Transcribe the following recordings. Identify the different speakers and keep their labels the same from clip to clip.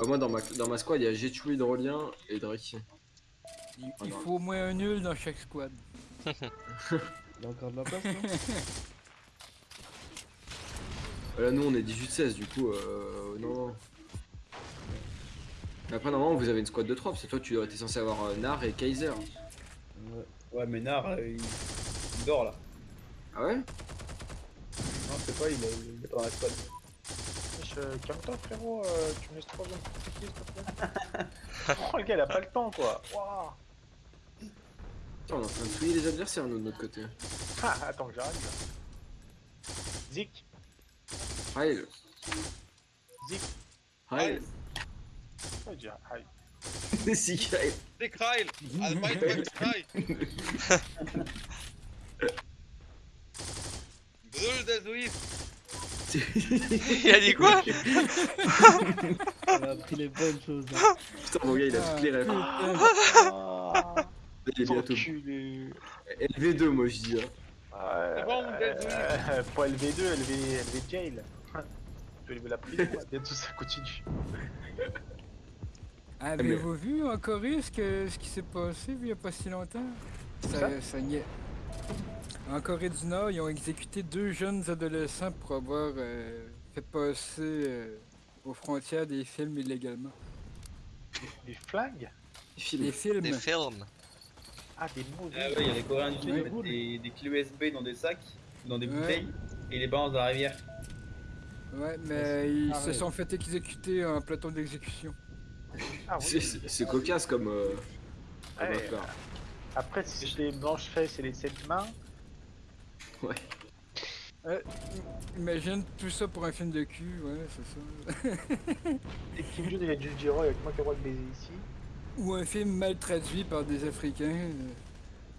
Speaker 1: Ah, moi, dans ma, dans ma squad, il y a Getchu, Hydrolien et Drake.
Speaker 2: Il,
Speaker 1: Ah
Speaker 2: il faut au moins un nul dans chaque squad.
Speaker 3: Il y a encore de la place, non
Speaker 1: Ah, Là, nous, on est 18-16, du coup, euh, non, Après, normalement, vous avez une squad de 3, parce que toi, tu étais censé avoir euh, Nar et Kaiser.
Speaker 3: Ouais.
Speaker 4: Ouais, mais Nar, euh, il... il dort là.
Speaker 1: Ah ouais?
Speaker 4: Non, je sais pas, il est, il est pas dans la squad.
Speaker 5: Wesh, euh, Calme-toi frérot, euh, tu me laisses 3 zones compliquées s'il te plaît. oh le gars il a pas le temps quoi. Waouh.
Speaker 1: Putain, on est en train de fouiller les adversaires, nous, de notre côté.
Speaker 5: Ah, attends que j'arrive là. Zik,
Speaker 1: Heil.
Speaker 5: Zik,
Speaker 1: Heil.
Speaker 5: pourquoi dire hi?
Speaker 1: Si, Heil.
Speaker 6: Der Suisse!
Speaker 7: Il a dit quoi
Speaker 3: On a appris les bonnes choses. hein.
Speaker 1: Putain, mon gars, il a toutes les rêves.
Speaker 5: Ah,
Speaker 1: Il est bientôt.
Speaker 5: enculé.
Speaker 1: LV2, moi, je dis. Hein.
Speaker 6: C'est bon,
Speaker 5: euh,
Speaker 6: désolé.
Speaker 5: euh, Pas LV2, LV, LV jail. Tu veux élever la prison, bientôt ça continue.
Speaker 2: Avez-vous vu en Corée ce, que, ce qui s'est passé il y a pas si longtemps?
Speaker 5: Ça
Speaker 2: ça, ça niait. En Corée du Nord, ils ont exécuté deux jeunes adolescents pour avoir euh, fait passer euh, aux frontières des films illégalement.
Speaker 5: Des
Speaker 1: filme.
Speaker 2: Des films.
Speaker 7: Des films.
Speaker 5: Ah, des mots.
Speaker 4: Ah ouais, il y a les Coréens du Sud qui mettent des, des clés USB dans des sacs, dans des
Speaker 2: Ouais.
Speaker 4: bouteilles, et les balancent dans la rivière.
Speaker 2: Ouais, mais ils se sont fait exécuter en plateau d'exécution.
Speaker 5: Ah,
Speaker 1: C'est-
Speaker 5: oui.
Speaker 1: C'est c'est cocasse comme. Euh, comme
Speaker 5: Ouais,
Speaker 1: affaire.
Speaker 5: Après, si je les blanches fesses et les sept mains,
Speaker 1: Ouais.
Speaker 2: Imagine tout ça pour un film de cul, ouais, c'est ça.
Speaker 5: et Kim Jong le dire, oh, avec moi qui a le droit de baiser ici.
Speaker 2: Ou un film mal traduit par des Africains. euh.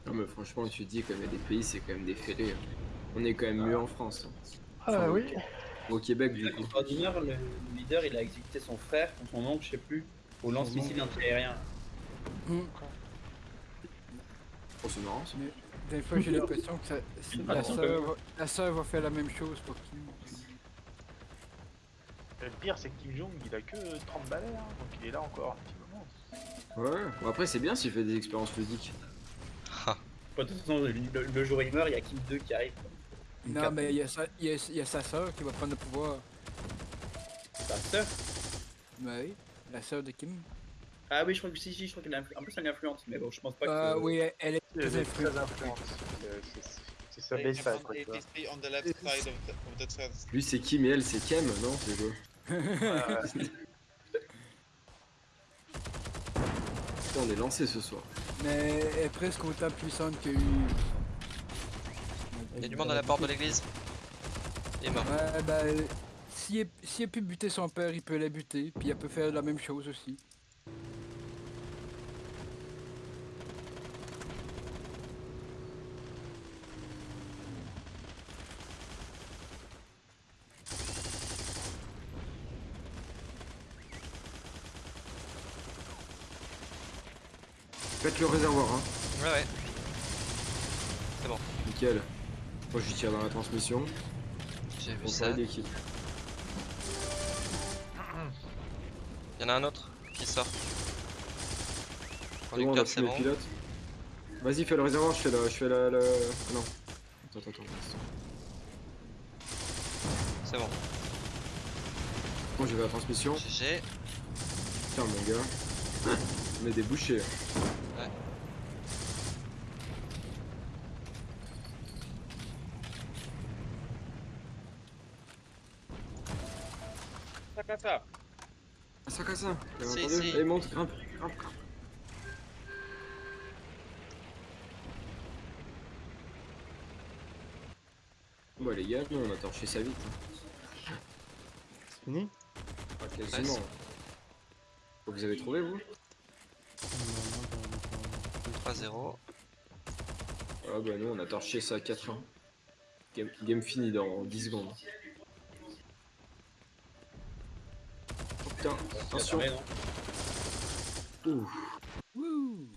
Speaker 1: Non, mais franchement, tu te dis, comme il y a des pays, c'est quand même des fêlés. hein. On est quand même mieux en France. hein.
Speaker 5: Ah
Speaker 1: Enfin,
Speaker 5: oui.
Speaker 1: Au Québec, du coup.
Speaker 4: Le leader, il a exécuté son frère son oncle, je sais plus, au lance-missile antiaérien.
Speaker 1: Oh, c'est marrant ça.
Speaker 2: Des fois, j'ai l'impression que ça, la, sœur va, la sœur va faire la même chose pour Kim.
Speaker 5: Le pire, c'est que Kim Jong il a que 30 balais, hein, donc il est là encore un petit moment.
Speaker 1: Ouais, bon, après, c'est bien s'il fait des expériences.
Speaker 4: Bon, de toute façon, le, jour où il meurt, il y a Kim 2 qui arrive. Une
Speaker 2: Non, mais il y, a sa- il y a, il y a sa sœur qui va prendre le pouvoir.
Speaker 4: Sa sœur?
Speaker 2: Oui, la sœur de Kim.
Speaker 4: Ah oui, je crois que si, si, je crois qu'elle est influ- un peu ça l'influence, mais bon, je pense pas que.
Speaker 2: Ah oui, elle, elle est
Speaker 5: Elle
Speaker 2: très
Speaker 5: est très
Speaker 2: influente.
Speaker 5: influente. C'est- sa
Speaker 6: They
Speaker 5: belle
Speaker 6: have
Speaker 5: side, quoi, tu vois.
Speaker 6: 183 on the left side of the, of the chest.
Speaker 1: Lui, c'est Kim et elle, c'est Kem, non C'est quoi Putain, on est lancé ce soir.
Speaker 2: Mais elle est presque autant puissante que lui.
Speaker 7: Il y a du monde à la porte de l'église. Il est mort.
Speaker 2: Ouais, ben, s'il est- s'il a pu buter son père, il peut la buter. Puis elle peut faire la même chose aussi.
Speaker 1: Faites le réservoir, hein.
Speaker 7: Ouais, ouais.
Speaker 1: Nickel. Moi, je tire dans la transmission.
Speaker 7: J'ai vu ça. Il y en a un autre qui sort.
Speaker 1: C'est bon, on a
Speaker 7: Conducteur, c'est bon.
Speaker 1: pilote. Vas-y, fais le réservoir, je fais la. Je fais la, la... Non. Attends, attends, attends.
Speaker 7: C'est bon.
Speaker 1: Bon, j'ai la transmission.
Speaker 7: GG.
Speaker 1: Putain, mon gars. On est des bouchers.
Speaker 7: Ouais.
Speaker 6: Ça, ça, ça.
Speaker 1: Ah, ça,
Speaker 7: Si, si.
Speaker 1: Allez, monte, grimpe, grimpe, grimpe. Bon, les gars, nous, on a torché ça vite. hein.
Speaker 3: C'est fini
Speaker 1: Pas quasiment. Vous avez trouvé, vous
Speaker 3: Non, non, j'en ai pas-
Speaker 7: 3-0.
Speaker 1: Ah bah nous on a torché ça à 4 1 Game, game fini dans 10 secondes. Putain, attention.
Speaker 4: Non.
Speaker 1: Ouh.
Speaker 2: Wouh!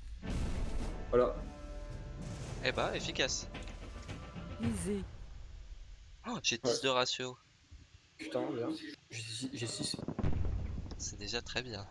Speaker 1: Voilà.
Speaker 7: Eh bah, efficace.
Speaker 2: Easy.
Speaker 7: Oh, j'ai 10 de ratio.
Speaker 1: Putain, bien. J'ai 6.
Speaker 7: C'est déjà très bien.